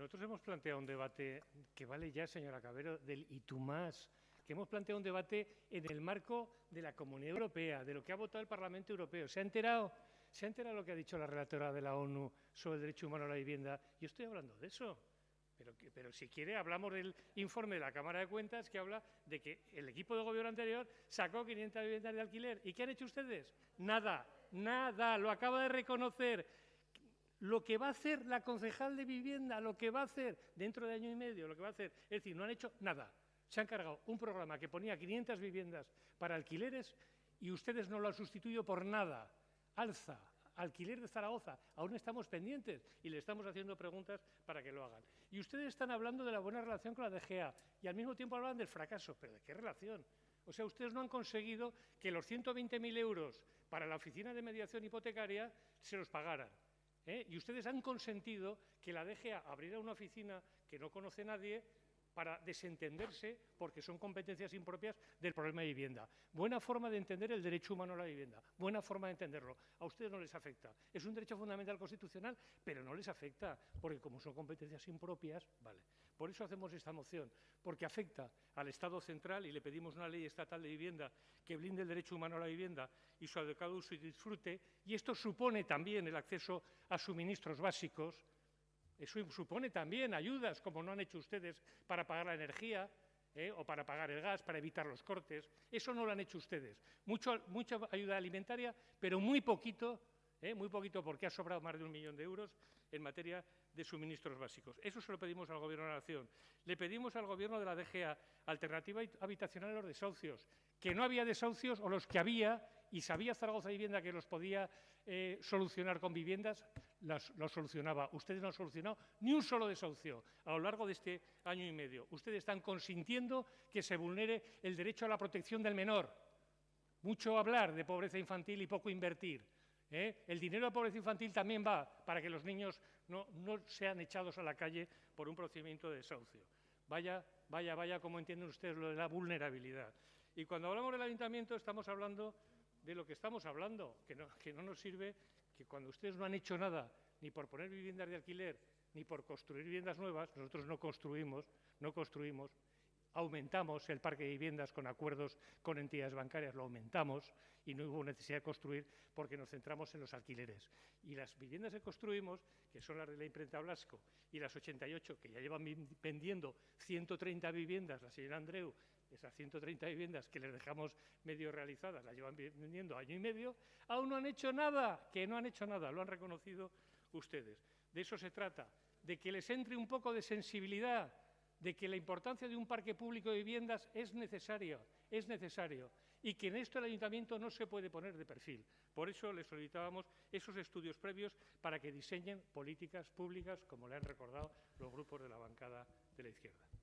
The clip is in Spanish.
nosotros hemos planteado un debate que vale ya, señora Cabero, del y tú más, que hemos planteado un debate en el marco de la Comunidad Europea, de lo que ha votado el Parlamento Europeo. ¿Se ha enterado? ¿Se ha enterado lo que ha dicho la relatora de la ONU sobre el derecho humano a la vivienda? Yo estoy hablando de eso. Pero, pero, si quiere, hablamos del informe de la Cámara de Cuentas que habla de que el equipo de gobierno anterior sacó 500 viviendas de alquiler. ¿Y qué han hecho ustedes? Nada, nada, lo acaba de reconocer lo que va a hacer la concejal de vivienda, lo que va a hacer dentro de año y medio, lo que va a hacer, es decir, no han hecho nada. Se han cargado un programa que ponía 500 viviendas para alquileres y ustedes no lo han sustituido por nada. Alza, alquiler de Zaragoza, aún estamos pendientes y le estamos haciendo preguntas para que lo hagan. Y ustedes están hablando de la buena relación con la DGA y al mismo tiempo hablan del fracaso. ¿Pero de qué relación? O sea, ustedes no han conseguido que los 120.000 euros para la oficina de mediación hipotecaria se los pagaran. ¿Eh? Y ustedes han consentido que la DGA abriera una oficina que no conoce nadie para desentenderse, porque son competencias impropias del problema de vivienda. Buena forma de entender el derecho humano a la vivienda, buena forma de entenderlo. A ustedes no les afecta. Es un derecho fundamental constitucional, pero no les afecta, porque como son competencias impropias, vale. Por eso hacemos esta moción, porque afecta al Estado central y le pedimos una ley estatal de vivienda que blinde el derecho humano a la vivienda y su adecuado uso y disfrute, y esto supone también el acceso a suministros básicos, eso supone también ayudas, como no han hecho ustedes, para pagar la energía ¿eh? o para pagar el gas, para evitar los cortes. Eso no lo han hecho ustedes. Mucha ayuda alimentaria, pero muy poquito ¿eh? muy poquito porque ha sobrado más de un millón de euros en materia de suministros básicos. Eso se lo pedimos al Gobierno de la Nación. Le pedimos al Gobierno de la DGA alternativa habitacional a los desahucios, que no había desahucios o los que había y sabía Zaragoza Vivienda que los podía eh, solucionar con viviendas, los solucionaba. Ustedes no han solucionado ni un solo desahucio a lo largo de este año y medio. Ustedes están consintiendo que se vulnere el derecho a la protección del menor. Mucho hablar de pobreza infantil y poco invertir. ¿eh? El dinero de pobreza infantil también va para que los niños no, sean echados a la calle por un procedimiento de desahucio. Vaya, vaya, vaya, como entienden ustedes lo de la vulnerabilidad. Y cuando hablamos del ayuntamiento estamos hablando de lo que estamos hablando, que no, nos sirve que cuando ustedes no han hecho nada ni por poner viviendas de alquiler ni por construir viviendas nuevas, nosotros no construimos, no construimos, aumentamos el parque de viviendas con acuerdos con entidades bancarias, lo aumentamos y no hubo necesidad de construir porque nos centramos en los alquileres. Y las viviendas que construimos, que son las de la imprenta Blasco y las 88, que ya llevan vendiendo 130 viviendas, la señora Andreu, esas 130 viviendas que les dejamos medio realizadas, las llevan vendiendo año y medio, aún no han hecho nada, que no han hecho nada, lo han reconocido ustedes. De eso se trata, de que les entre un poco de sensibilidad de que la importancia de un parque público de viviendas es necesario, es necesario, y que en esto el Ayuntamiento no se puede poner de perfil. Por eso le solicitábamos esos estudios previos para que diseñen políticas públicas, como le han recordado los grupos de la bancada de la izquierda.